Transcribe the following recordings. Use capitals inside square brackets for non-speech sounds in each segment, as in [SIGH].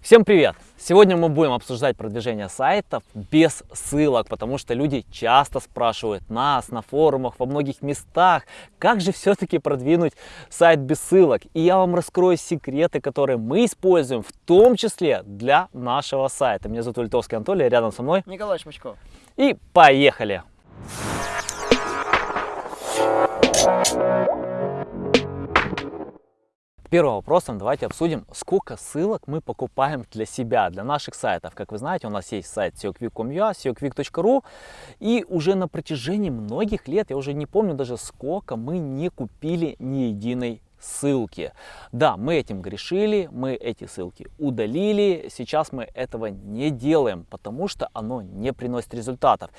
Всем привет! Сегодня мы будем обсуждать продвижение сайтов без ссылок, потому что люди часто спрашивают нас на форумах, во многих местах, как же все-таки продвинуть сайт без ссылок. И я вам раскрою секреты, которые мы используем, в том числе для нашего сайта. Меня зовут Ультовский Анатолий, рядом со мной Николай Шмачков. И поехали! Первым вопросом давайте обсудим, сколько ссылок мы покупаем для себя, для наших сайтов. Как вы знаете, у нас есть сайт seoquick.com.ua, seoquick.ru, и уже на протяжении многих лет, я уже не помню даже сколько, мы не купили ни единой ссылки. Да, мы этим грешили, мы эти ссылки удалили, сейчас мы этого не делаем, потому что оно не приносит результатов.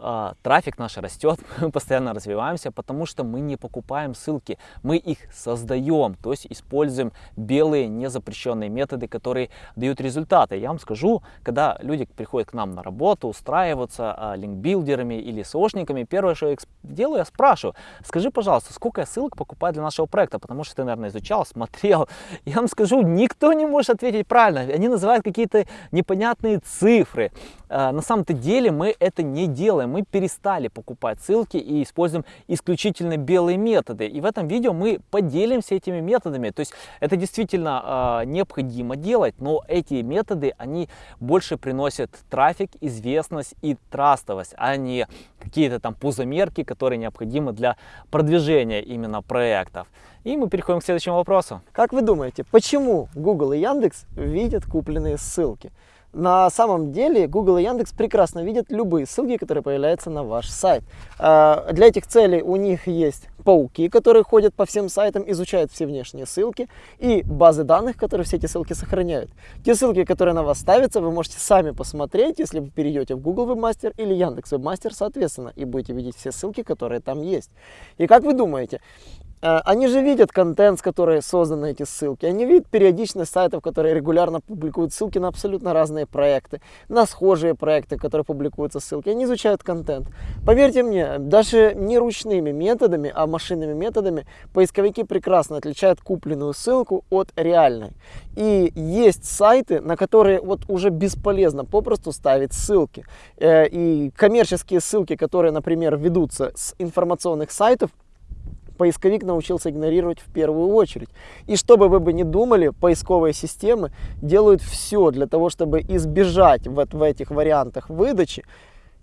А, трафик наш растет, [LAUGHS] мы постоянно развиваемся, потому что мы не покупаем ссылки, мы их создаем, то есть используем белые незапрещенные методы, которые дают результаты. Я вам скажу, когда люди приходят к нам на работу, устраиваются а, линкбилдерами или сошниками, первое, что я делаю, я спрашиваю, скажи, пожалуйста, сколько ссылок покупаю для нашего проекта, потому что ты, наверное, изучал, [LAUGHS] смотрел. Я вам скажу, никто не может ответить правильно, они называют какие-то непонятные цифры. А, на самом-то деле мы это не делаем мы перестали покупать ссылки и используем исключительно белые методы. И в этом видео мы поделимся этими методами. То есть это действительно э, необходимо делать, но эти методы, они больше приносят трафик, известность и трастовость, а не какие-то там пузомерки, которые необходимы для продвижения именно проектов. И мы переходим к следующему вопросу. Как вы думаете, почему Google и Яндекс видят купленные ссылки? На самом деле Google и Яндекс прекрасно видят любые ссылки, которые появляются на ваш сайт. А, для этих целей у них есть пауки, которые ходят по всем сайтам, изучают все внешние ссылки и базы данных, которые все эти ссылки сохраняют. Те ссылки, которые на вас ставятся, вы можете сами посмотреть, если вы перейдете в Google Webmaster или Яндекс Webmaster, соответственно, и будете видеть все ссылки, которые там есть. И как вы думаете, они же видят контент, с которой созданы эти ссылки. Они видят периодичность сайтов, которые регулярно публикуют ссылки на абсолютно разные проекты, на схожие проекты, которые публикуются ссылки. Они изучают контент. Поверьте мне, даже не ручными методами, а машинными методами поисковики прекрасно отличают купленную ссылку от реальной. И есть сайты, на которые вот уже бесполезно попросту ставить ссылки. Э, и коммерческие ссылки, которые, например, ведутся с информационных сайтов, поисковик научился игнорировать в первую очередь. И чтобы вы бы не думали, поисковые системы делают все для того, чтобы избежать вот в этих вариантах выдачи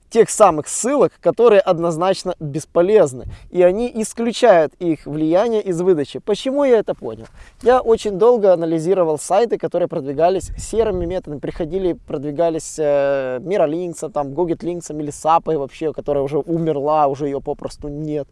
тех самых ссылок, которые однозначно бесполезны. И они исключают их влияние из выдачи. Почему я это понял? Я очень долго анализировал сайты, которые продвигались серыми методами, приходили, продвигались э, Миролинксом, там, Гогетлинксом или Сапой вообще, которая уже умерла, уже ее попросту нет.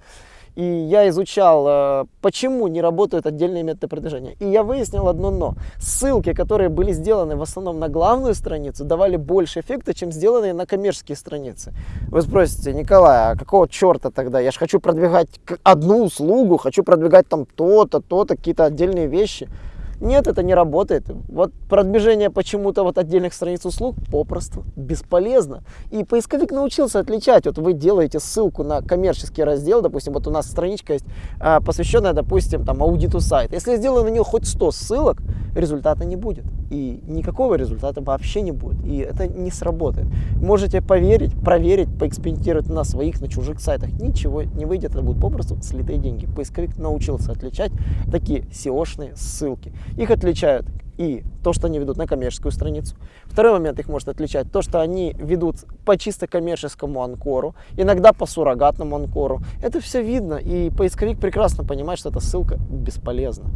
И я изучал, э, почему не работают отдельные методы продвижения. И я выяснил одно но. Ссылки, которые были сделаны в основном на главную страницу, давали больше эффекта, чем сделанные на коммерческие страницы. Вы спросите, Николай, а какого черта тогда? Я же хочу продвигать одну услугу, хочу продвигать там то-то, то-то, какие-то отдельные вещи. Нет, это не работает. Вот продвижение почему-то вот отдельных страниц услуг попросту бесполезно. И поисковик научился отличать. Вот вы делаете ссылку на коммерческий раздел, допустим, вот у нас страничка есть, а, посвященная, допустим, там аудиту сайта. Если я сделаю на нее хоть 100 ссылок, результата не будет. И никакого результата вообще не будет. И это не сработает. Можете поверить, проверить, поэкспериментировать на своих, на чужих сайтах. Ничего не выйдет, это будут попросту слитые деньги. Поисковик научился отличать такие SEO-шные ссылки. Их отличают и то, что они ведут на коммерческую страницу. Второй момент их может отличать то, что они ведут по чисто коммерческому анкору, иногда по суррогатному анкору. Это все видно, и поисковик прекрасно понимает, что эта ссылка бесполезна.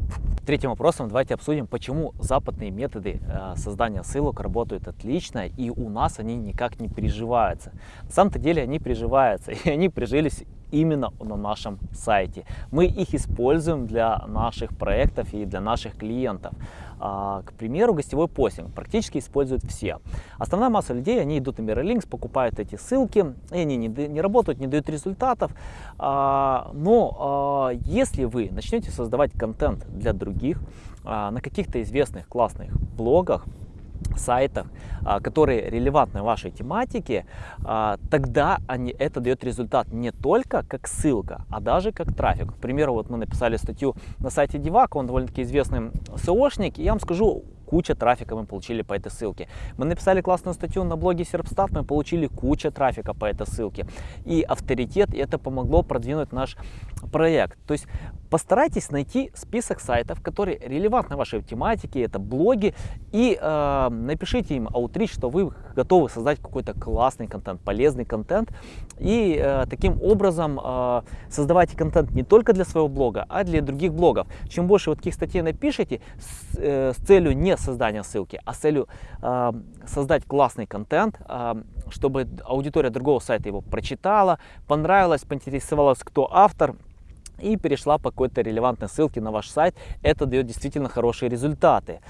Третьим вопросом давайте обсудим, почему западные методы э, создания ссылок работают отлично, и у нас они никак не приживаются. На самом-то деле они приживаются, [LAUGHS] и они прижились именно на нашем сайте. Мы их используем для наших проектов и для наших клиентов. А, к примеру, гостевой постинг практически используют все. Основная масса людей, они идут на Mirrorlinks, покупают эти ссылки, и они не, не работают, не дают результатов. А, но а, если вы начнете создавать контент для других на каких-то известных классных блогах, сайтах, а, которые релевантны вашей тематике, а, тогда они, это дает результат не только как ссылка, а даже как трафик. К примеру, вот мы написали статью на сайте Divak, он довольно-таки известный SEOшник, и я вам скажу, куча трафика мы получили по этой ссылке. Мы написали классную статью на блоге Serpstat, мы получили куча трафика по этой ссылке. И авторитет, и это помогло продвинуть наш проект. То есть постарайтесь найти список сайтов, которые релевантны вашей тематике, это блоги, и э, напишите им аутрич, что вы готовы создать какой-то классный контент, полезный контент, и э, таким образом э, создавайте контент не только для своего блога, а для других блогов. Чем больше вот таких статей напишите с, э, с целью не создания ссылки, а с целью э, создать классный контент, э, чтобы аудитория другого сайта его прочитала, понравилась, поинтересовалась, кто автор, и перешла по какой-то релевантной ссылке на ваш сайт, это дает действительно хорошие результаты.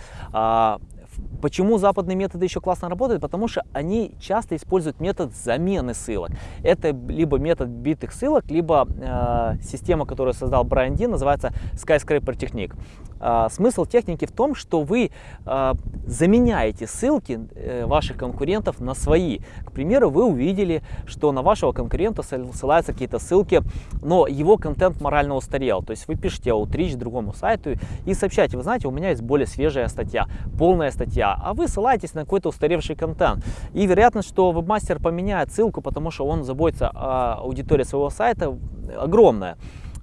Почему западные методы еще классно работают? Потому что они часто используют метод замены ссылок. Это либо метод битых ссылок, либо э, система, которую создал Брайан Ди, называется Skyscraper Technique. Э, смысл техники в том, что вы э, заменяете ссылки э, ваших конкурентов на свои. К примеру, вы увидели, что на вашего конкурента ссылаются какие-то ссылки, но его контент морально устарел. То есть вы пишете outreach другому сайту и сообщаете, вы знаете, у меня есть более свежая статья, полная статья, статья, а вы ссылаетесь на какой-то устаревший контент. И вероятность, что вебмастер поменяет ссылку, потому что он заботится о аудитории своего сайта, огромная.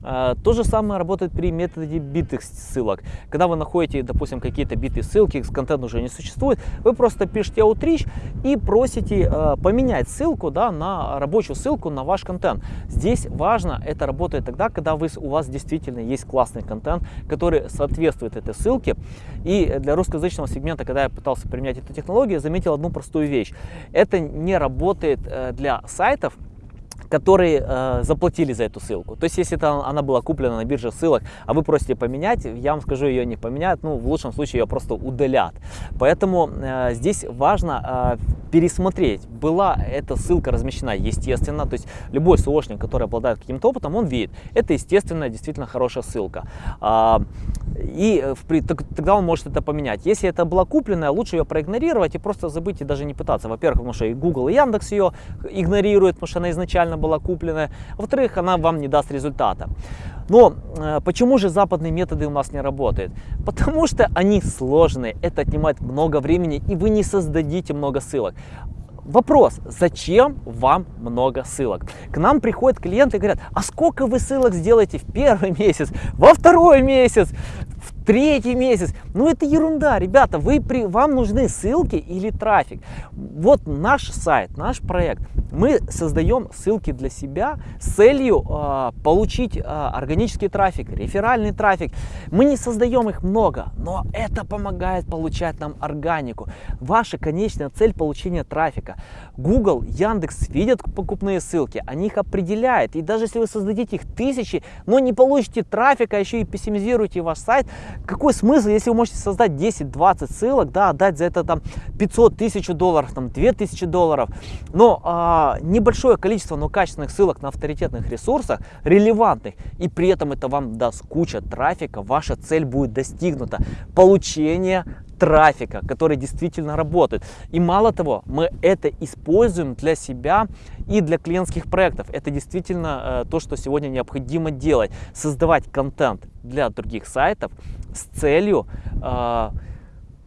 А, то же самое работает при методе битых ссылок. Когда вы находите, допустим, какие-то битые ссылки, контент уже не существует, вы просто пишете outreach и просите э, поменять ссылку да, на рабочую ссылку на ваш контент. Здесь важно, это работает тогда, когда вы, у вас действительно есть классный контент, который соответствует этой ссылке. И для русскоязычного сегмента, когда я пытался применять эту технологию, я заметил одну простую вещь. Это не работает э, для сайтов, которые э, заплатили за эту ссылку. То есть, если это, она была куплена на бирже ссылок, а вы просите поменять, я вам скажу, ее не поменяют, ну, в лучшем случае ее просто удалят. Поэтому э, здесь важно э, пересмотреть, была эта ссылка размещена естественно, то есть любой СОшник, который обладает каким-то опытом, он видит, это естественно, действительно хорошая ссылка. А, и в, тогда он может это поменять. Если это была купленная, лучше ее проигнорировать и просто забыть и даже не пытаться. Во-первых, потому что и Google, и Яндекс ее игнорируют, потому что она изначально была куплена. Во-вторых, она вам не даст результата. Но э, почему же западные методы у нас не работают? Потому что они сложные, это отнимает много времени и вы не создадите много ссылок. Вопрос, зачем вам много ссылок? К нам приходят клиенты и говорят, а сколько вы ссылок сделаете в первый [LAUGHS] месяц, во второй месяц, в третий месяц? Ну это ерунда, ребята, вы при, вам нужны ссылки или трафик. Вот наш сайт, наш проект, мы создаем ссылки для себя с целью э, получить э, органический трафик, реферальный трафик. Мы не создаем их много, но это помогает получать нам органику. Ваша конечная цель получения трафика. Google, Яндекс видят покупные ссылки, они их определяют. И даже если вы создадите их тысячи, но не получите трафика, а еще и пессимизируете ваш сайт, какой смысл, если вы можете создать 10-20 ссылок, да, отдать за это там 500 тысяч долларов, там 2000 долларов, но небольшое количество, но качественных ссылок на авторитетных ресурсах, релевантных, и при этом это вам даст куча трафика, ваша цель будет достигнута. Получение трафика, который действительно работает. И мало того, мы это используем для себя и для клиентских проектов. Это действительно э, то, что сегодня необходимо делать. Создавать контент для других сайтов с целью э,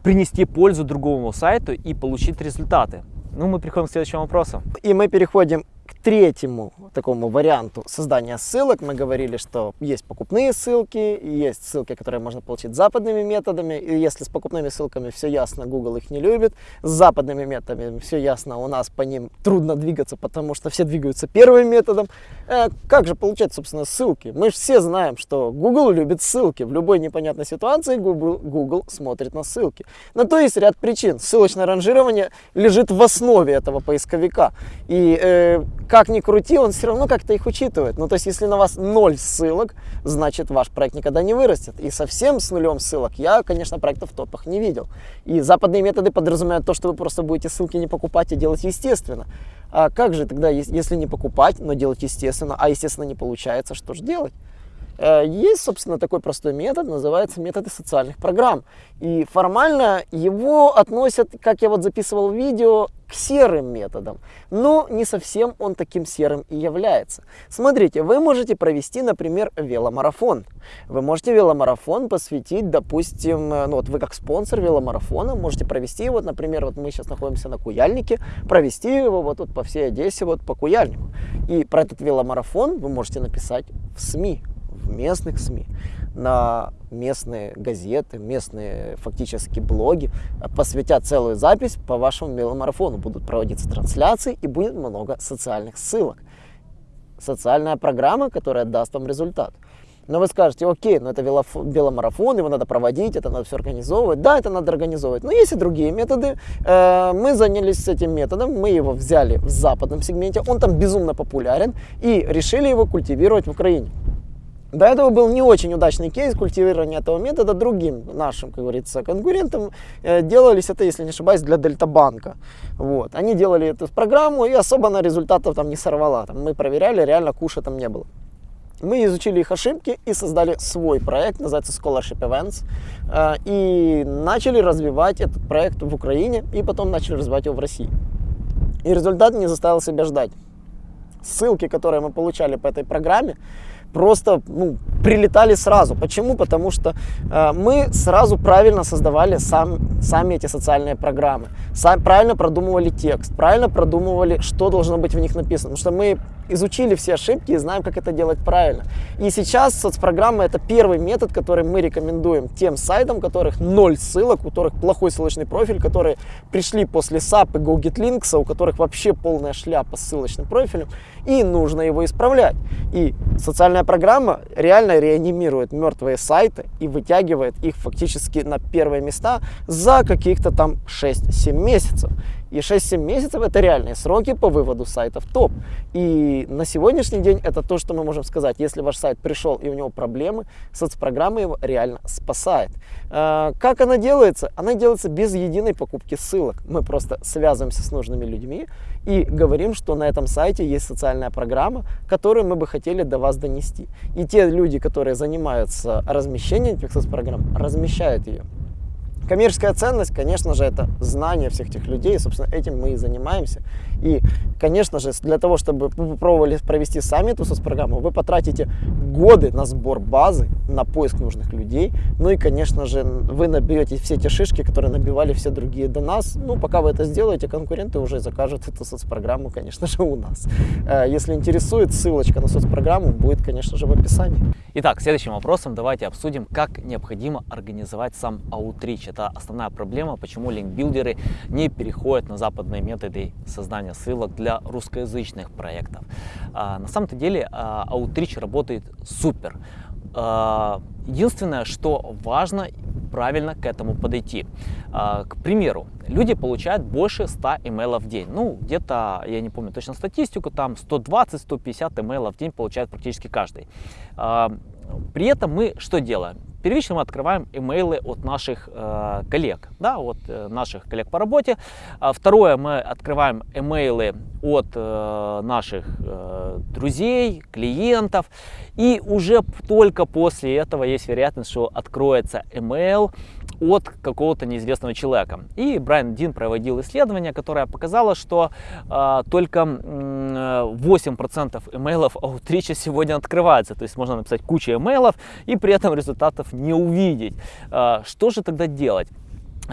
принести пользу другому сайту и получить результаты. Ну, мы переходим к следующему вопросу. И мы переходим третьему такому варианту создания ссылок мы говорили, что есть покупные ссылки, есть ссылки, которые можно получить западными методами. И если с покупными ссылками все ясно, Google их не любит. С западными методами все ясно, у нас по ним трудно двигаться, потому что все двигаются первым методом. Э, как же получать, собственно, ссылки? Мы же все знаем, что Google любит ссылки. В любой непонятной ситуации Google, Google смотрит на ссылки. На то есть ряд причин. Ссылочное ранжирование лежит в основе этого поисковика. И э, как ни крути, он все равно как-то их учитывает. Ну, то есть, если на вас ноль ссылок, значит, ваш проект никогда не вырастет. И совсем с нулем ссылок я, конечно, проектов в топах не видел. И западные методы подразумевают то, что вы просто будете ссылки не покупать, а делать естественно. А как же тогда, если не покупать, но делать естественно, а естественно не получается, что же делать? Э, есть, собственно, такой простой метод, называется методы социальных программ. И формально его относят, как я вот записывал видео, к серым методам, но не совсем он таким серым и является. Смотрите, вы можете провести, например, веломарафон. Вы можете веломарафон посвятить, допустим, ну вот вы как спонсор веломарафона можете провести его, например, вот мы сейчас находимся на Куяльнике, провести его вот тут по всей Одессе, вот по Куяльнику. И про этот веломарафон вы можете написать в СМИ, в местных СМИ на местные газеты, местные фактически блоги, посвятят целую запись по вашему веломарафону. Будут проводиться трансляции и будет много социальных ссылок. Социальная программа, которая даст вам результат. Но вы скажете, окей, но это веломарафон, его надо проводить, это надо все организовывать. Да, это надо организовывать. Но есть и другие методы. Э, мы занялись этим методом, мы его взяли в западном сегменте, он там безумно популярен, и решили его культивировать в Украине. До этого был не очень удачный кейс культивирования этого метода другим нашим, как говорится, конкурентам. Э, делались это, если не ошибаюсь, для Дельтабанка. Вот. Они делали эту программу и особо на результатов там не сорвала. Там мы проверяли, реально куша там не было. Мы изучили их ошибки и создали свой проект, называется Scholarship Events, э, и начали развивать этот проект в Украине, и потом начали развивать его в России. И результат не заставил себя ждать. Ссылки, которые мы получали по этой программе, просто ну, прилетали сразу. Почему? Потому что э, мы сразу правильно создавали сам, сами эти социальные программы, сам, правильно продумывали текст, правильно продумывали, что должно быть в них написано. Потому что мы изучили все ошибки и знаем, как это делать правильно. И сейчас соцпрограмма это первый метод, который мы рекомендуем тем сайтам, у которых ноль ссылок, у которых плохой ссылочный профиль, которые пришли после SAP и GoGetLinks, у которых вообще полная шляпа с ссылочным профилем, и нужно его исправлять. И социальная программа реально реанимирует мертвые сайты и вытягивает их фактически на первые места за каких-то там 6-7 месяцев. И 6-7 месяцев это реальные сроки по выводу сайтов топ. И на сегодняшний день это то, что мы можем сказать. Если ваш сайт пришел и у него проблемы, соцпрограмма его реально спасает. А, как она делается? Она делается без единой покупки ссылок. Мы просто связываемся с нужными людьми и говорим, что на этом сайте есть социальная программа, которую мы бы хотели до вас донести. И те люди, которые занимаются размещением этих соцпрограмм, размещают ее. Коммерческая ценность, конечно же, это знание всех этих людей, и, собственно, этим мы и занимаемся. И, конечно же, для того, чтобы вы попробовали провести сами эту соцпрограмму, вы потратите годы на сбор базы, на поиск нужных людей, ну и, конечно же, вы набьете все те шишки, которые набивали все другие до нас. Ну, пока вы это сделаете, конкуренты уже закажут эту соцпрограмму, конечно же, у нас. Э, если интересует, ссылочка на соцпрограмму будет, конечно же, в описании. Итак, следующим вопросом давайте обсудим, как необходимо организовать сам аутрич. Это основная проблема, почему линкбилдеры не переходят на западные методы создания ссылок для русскоязычных проектов. А, на самом-то деле а, аутрич работает супер. А, единственное, что важно правильно к этому подойти. К примеру, люди получают больше 100 имейлов в день. Ну, где-то, я не помню точно статистику, там 120-150 имейлов в день получает практически каждый. При этом мы что делаем? Первично мы открываем имейлы от наших э, коллег, да, от э, наших коллег по работе. А второе, мы открываем имейлы от э, наших э, друзей, клиентов. И уже только после этого есть вероятность, что откроется email от какого-то неизвестного человека. И Брайан Дин проводил исследование, которое показало, что э, только э, 8% имейлов аутрича сегодня открывается. То есть можно написать кучу имейлов и при этом результатов не увидеть. Э, что же тогда делать?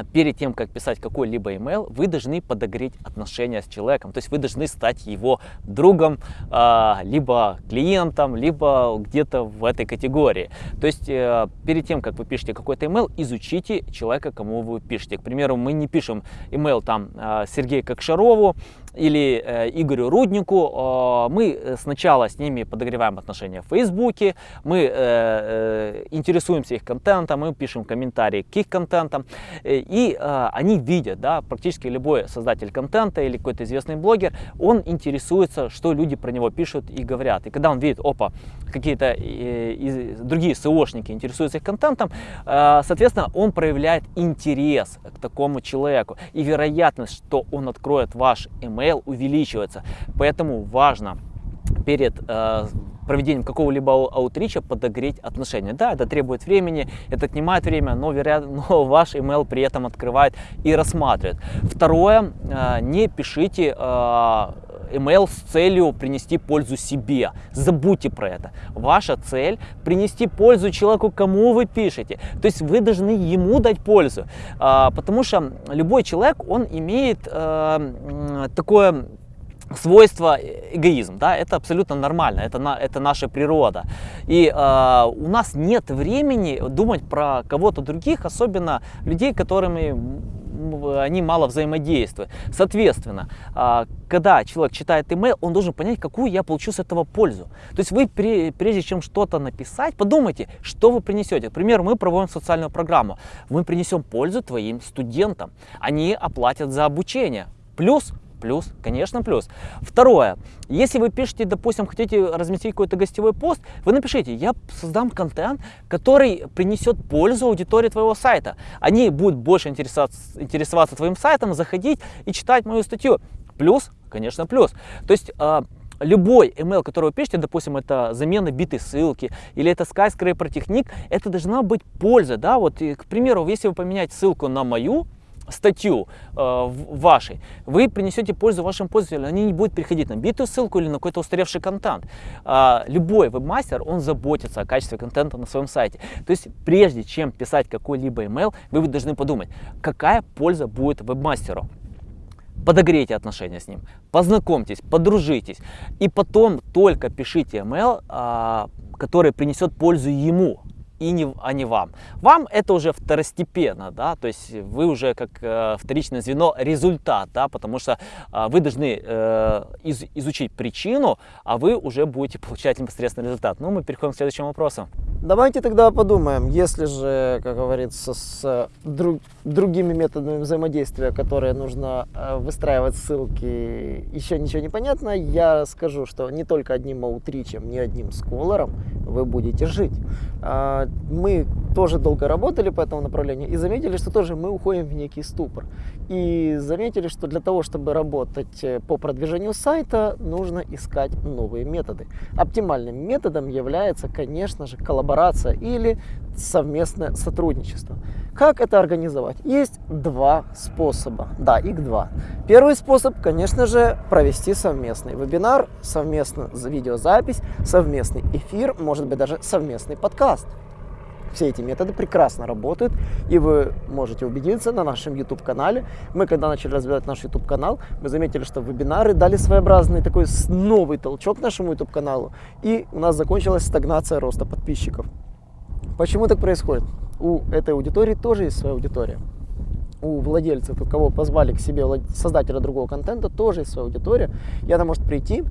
перед тем, как писать какой-либо email, вы должны подогреть отношения с человеком. То есть вы должны стать его другом, а, либо клиентом, либо где-то в этой категории. То есть э, перед тем, как вы пишете какой-то email, изучите человека, кому вы пишете. К примеру, мы не пишем email там а, Сергею Кокшарову, или э, Игорю Руднику, э, мы сначала с ними подогреваем отношения в Фейсбуке, мы э, э, интересуемся их контентом, мы пишем комментарии к их контентам, э, и э, они видят, да, практически любой создатель контента или какой-то известный блогер, он интересуется, что люди про него пишут и говорят. И когда он видит, опа, какие-то э, другие СОшники интересуются их контентом, э, соответственно, он проявляет интерес к такому человеку. И вероятность, что он откроет ваш email, увеличивается. Поэтому важно перед э, проведением какого-либо аутрича подогреть отношения. Да, это требует времени, это отнимает время, но, вероятно, [LAUGHS] но ваш email при этом открывает и рассматривает. Второе, э, не пишите э, email с целью принести пользу себе. Забудьте про это. Ваша цель принести пользу человеку, кому вы пишете. То есть вы должны ему дать пользу. А, потому что любой человек, он имеет э, такое свойство эгоизм, да, это абсолютно нормально, это, на, это наша природа. И э, у нас нет времени думать про кого-то других, особенно людей, которыми они мало взаимодействуют. Соответственно, а, когда человек читает email, он должен понять, какую я получу с этого пользу. То есть вы, прежде чем что-то написать, подумайте, что вы принесете. К примеру, мы проводим социальную программу. Мы принесем пользу твоим студентам. Они оплатят за обучение. Плюс Плюс, конечно, плюс. Второе. Если вы пишете, допустим, хотите разместить какой-то гостевой пост, вы напишите, я создам контент, который принесет пользу аудитории твоего сайта. Они будут больше интересоваться, интересоваться твоим сайтом, заходить и читать мою статью. Плюс, конечно, плюс. То есть а, любой email, который вы пишете, допустим, это замена битой ссылки или это skyscraper техник, это должна быть польза, да, вот, и, к примеру, если вы поменяете ссылку на мою, статью э, вашей, вы принесете пользу вашим пользователям, они не будут переходить на битую ссылку или на какой-то устаревший контент. Э, любой вебмастер, он заботится о качестве контента на своем сайте. То есть, прежде чем писать какой-либо email, вы должны подумать, какая польза будет вебмастеру. Подогрейте отношения с ним, познакомьтесь, подружитесь, и потом только пишите email, э, который принесет пользу ему, и не, а не вам. Вам это уже второстепенно, да, то есть вы уже как э, вторичное звено результат, да, потому что э, вы должны э, из, изучить причину, а вы уже будете получать непосредственный результат. Ну, мы переходим к следующему вопросу. Давайте тогда подумаем, если же, как говорится, с друг, другими методами взаимодействия, которые нужно э, выстраивать ссылки, еще ничего не понятно, я скажу, что не только одним аутричем, не одним сколором вы будете жить. Мы тоже долго работали по этому направлению и заметили, что тоже мы уходим в некий ступор. И заметили, что для того, чтобы работать э, по продвижению сайта, нужно искать новые методы. Оптимальным методом является, конечно же, коллаборация или совместное сотрудничество. Как это организовать? Есть два способа. Да, их два. Первый способ, конечно же, провести совместный вебинар, совместную видеозапись, совместный эфир, может быть даже совместный подкаст. Все эти методы прекрасно работают, и вы можете убедиться на нашем YouTube-канале. Мы, когда начали развивать наш YouTube-канал, мы заметили, что вебинары дали своеобразный такой новый толчок нашему YouTube-каналу, и у нас закончилась стагнация роста подписчиков. Почему так происходит? У этой аудитории тоже есть своя аудитория. У владельцев, у кого позвали к себе создателя другого контента, тоже есть своя аудитория. И она может прийти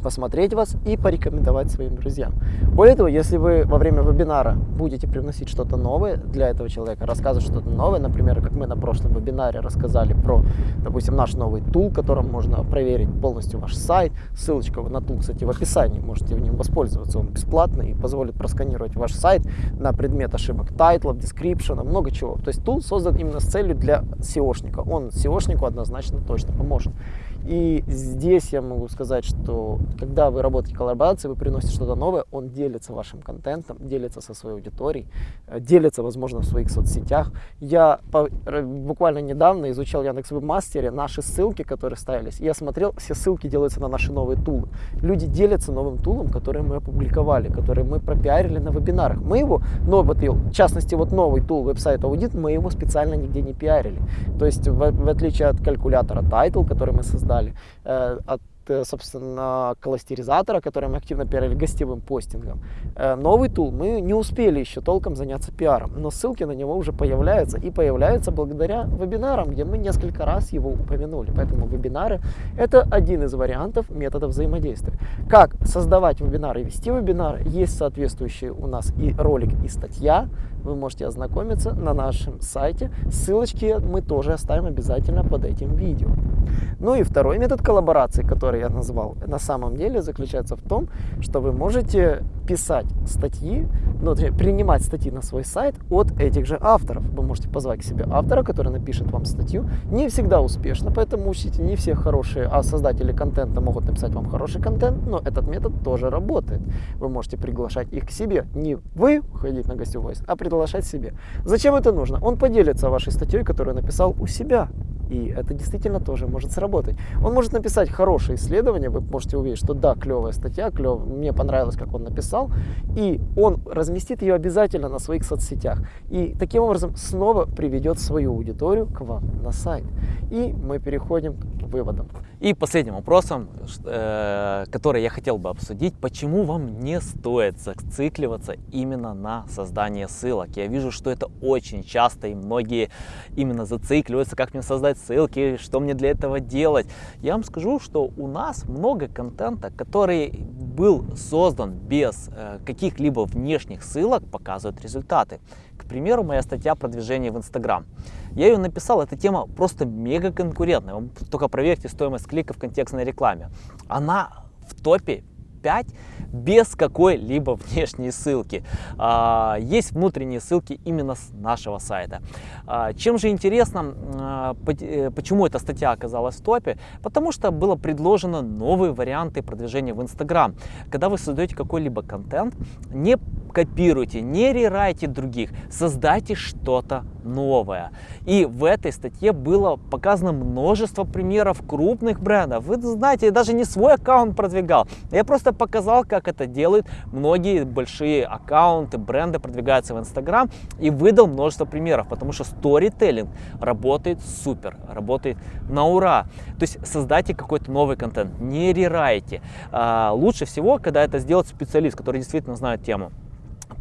посмотреть вас и порекомендовать своим друзьям. Более того, если вы во время вебинара будете привносить что-то новое для этого человека, рассказывать что-то новое, например, как мы на прошлом вебинаре рассказали про, допустим, наш новый tool, которым можно проверить полностью ваш сайт, ссылочка на tool, кстати, в описании, можете в нем воспользоваться, он бесплатный и позволит просканировать ваш сайт на предмет ошибок title ов, description а, много чего. То есть tool создан именно с целью для SEO шника, он SEO шнику однозначно точно поможет. И здесь я могу сказать, что когда вы работаете в коллаборации, вы приносите что-то новое, он делится вашим контентом, делится со своей аудиторией, э, делится, возможно, в своих соцсетях. Я буквально недавно изучал Яндекс Вебмастере наши ссылки, которые ставились. я смотрел, все ссылки делаются на наши новые тулы. Люди делятся новым тулом, который мы опубликовали, который мы пропиарили на вебинарах. Мы его, но вот, в частности, вот новый тул веб-сайт аудит, мы его специально нигде не пиарили. То есть, в, в отличие от калькулятора Title, который мы создали, далее. Э, от Э, собственно, кластеризатора, который мы активно пиарили гостевым постингом. Э, новый тул мы не успели еще толком заняться пиаром, но ссылки на него уже появляются и появляются благодаря вебинарам, где мы несколько раз его упомянули. Поэтому вебинары это один из вариантов методов взаимодействия. Как создавать вебинары и вести вебинары, есть соответствующие у нас и ролик, и статья, вы можете ознакомиться на нашем сайте. Ссылочки мы тоже оставим обязательно под этим видео. Ну и второй метод коллаборации, который я назвал, на самом деле заключается в том, что вы можете писать статьи, ну, принимать статьи на свой сайт от этих же авторов. Вы можете позвать к себе автора, который напишет вам статью. Не всегда успешно, поэтому учите, не все хорошие, а создатели контента могут написать вам хороший контент, но этот метод тоже работает. Вы можете приглашать их к себе. Не вы ходить на гостевой, а приглашать себе. Зачем это нужно? Он поделится вашей статьей, которую написал у себя. И это действительно тоже может сработать. Он может написать хорошее исследование, вы можете увидеть, что да, клевая статья, клев, мне понравилось, как он написал, и он разместит ее обязательно на своих соцсетях. И таким образом снова приведет свою аудиторию к вам на сайт. И мы переходим к выводам. И последним вопросом, э, который я хотел бы обсудить, почему вам не стоит зацикливаться именно на создании ссылок. Я вижу, что это очень часто и многие именно зацикливаются, как мне создать ссылки, что мне для этого делать. Я вам скажу, что у нас много контента, который был создан без э, каких-либо внешних ссылок, показывает результаты. К примеру, моя статья продвижения в Инстаграм. Я ее написал, эта тема просто мега конкурентная. Только проверьте стоимость клика в контекстной рекламе. Она в топе 5 без какой-либо внешней ссылки. А, есть внутренние ссылки именно с нашего сайта. А, чем же интересно, а, э, почему эта статья оказалась в топе? Потому что было предложено новые варианты продвижения в Instagram. Когда вы создаете какой-либо контент, не копируйте, не рерайте других, создайте что-то новое. И в этой статье было показано множество примеров крупных брендов. Вы знаете, я даже не свой аккаунт продвигал, я просто показал, как это делают многие большие аккаунты, бренды продвигаются в Инстаграм и выдал множество примеров, потому что сторителлинг работает супер, работает на ура. То есть создайте какой-то новый контент, не рерайте. А, лучше всего, когда это сделает специалист, который действительно знает тему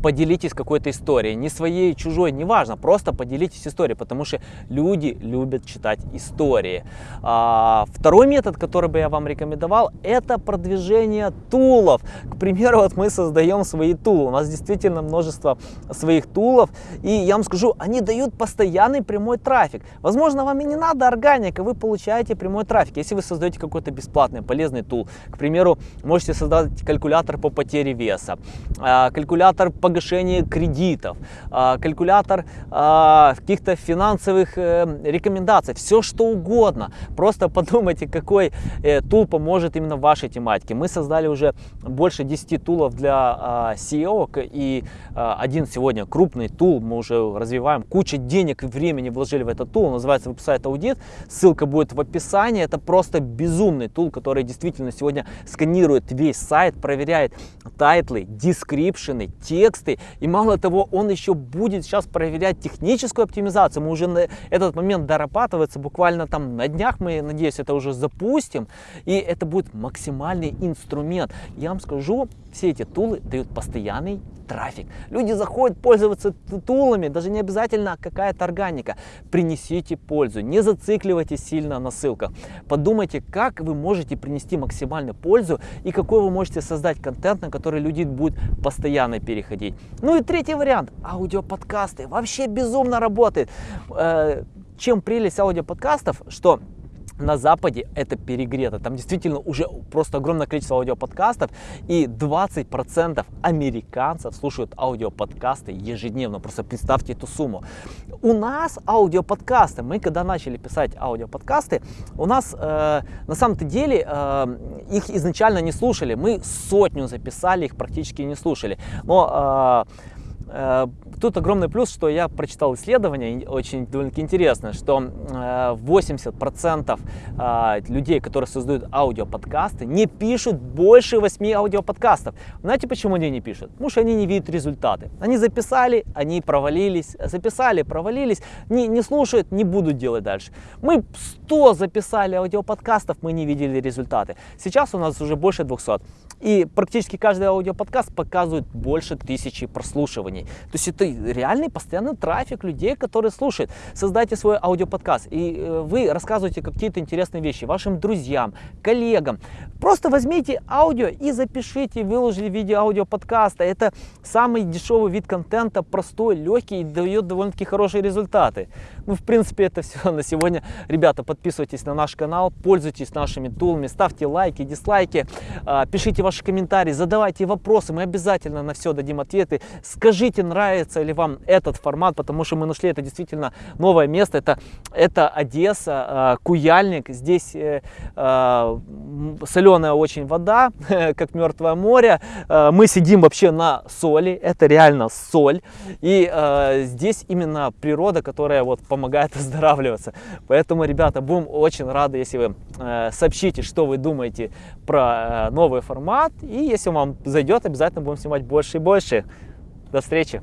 поделитесь какой-то историей, не своей, чужой, неважно, просто поделитесь историей, потому что люди любят читать истории. А, второй метод, который бы я вам рекомендовал, это продвижение тулов. К примеру, вот мы создаем свои тулы, у нас действительно множество своих тулов, и я вам скажу, они дают постоянный прямой трафик. Возможно, вам и не надо органика, вы получаете прямой трафик. Если вы создаете какой-то бесплатный, полезный тул, к примеру, можете создать калькулятор по потере веса, а, калькулятор по погашение кредитов, а, калькулятор а, каких-то финансовых э, рекомендаций, все что угодно. Просто [LAUGHS] подумайте, какой э, tool поможет именно вашей тематике. Мы создали уже больше 10 tool ов для а, SEO, и один сегодня крупный tool мы уже развиваем. Куча денег и времени вложили в этот tool, называется Website Audit. Ссылка будет в описании. Это просто безумный tool, который действительно сегодня сканирует весь сайт, проверяет title ы, description ы, текст, тексты. И мало того, он еще будет сейчас проверять техническую оптимизацию. Мы уже на этот момент дорабатывается. Буквально там на днях мы, надеюсь, это уже запустим. И это будет максимальный инструмент. Я вам скажу, все эти тулы дают постоянный трафик. Люди заходят пользоваться тулами, даже не обязательно какая-то органика. Принесите пользу, не зацикливайтесь сильно на ссылках. Подумайте, как вы можете принести максимальную пользу и какой вы можете создать контент, на который люди будут постоянно переходить. Ну и третий вариант, аудиоподкасты. Вообще безумно работает. Э, чем прелесть аудиоподкастов, что на Западе это перегрето. Там действительно уже просто огромное количество аудиоподкастов. И 20% американцев слушают аудиоподкасты ежедневно. Просто представьте эту сумму. У нас аудиоподкасты, мы когда начали писать аудиоподкасты, у нас э, на самом-то деле э, их изначально не слушали. Мы сотню записали, их практически не слушали. Но Э, тут огромный плюс, что я прочитал исследование, очень довольно-таки интересное, что 80% э, э, людей, которые создают аудиоподкасты, не пишут больше 8 аудиоподкастов. Знаете, почему они не пишут? Потому что они не видят результаты. Они записали, они провалились, записали, провалились, не, не слушают, не будут делать дальше. Мы 100 записали аудиоподкастов, мы не видели результаты. Сейчас у нас уже больше 200. И практически каждый аудиоподкаст показывает больше тысячи прослушиваний. То есть это реальный постоянный трафик людей, которые слушают. Создайте свой аудиоподкаст, и э, вы рассказываете какие-то интересные вещи вашим друзьям, коллегам. Просто возьмите аудио и запишите, выложили видео аудиоподкаста. Это самый дешевый вид контента, простой, легкий и дает довольно-таки хорошие результаты. Ну, в принципе, это все на сегодня. Ребята, подписывайтесь на наш канал, пользуйтесь нашими тулами, ставьте лайки, дизлайки, а, пишите ваши комментарии, задавайте вопросы, мы обязательно на все дадим ответы. Скажите, нравится ли вам этот формат, потому что мы нашли это действительно новое место. Это, это Одесса, а, Куяльник. Здесь э, а, соленая очень вода, [LAUGHS] как мертвое море. Мы сидим вообще на соли, это реально соль. И здесь именно природа, которая вот помогает [LAUGHS] оздоравливаться. Поэтому, ребята, будем очень рады, если вы э, сообщите, что вы думаете про э, новый формат. И если вам зайдет, обязательно будем снимать больше и больше. До встречи!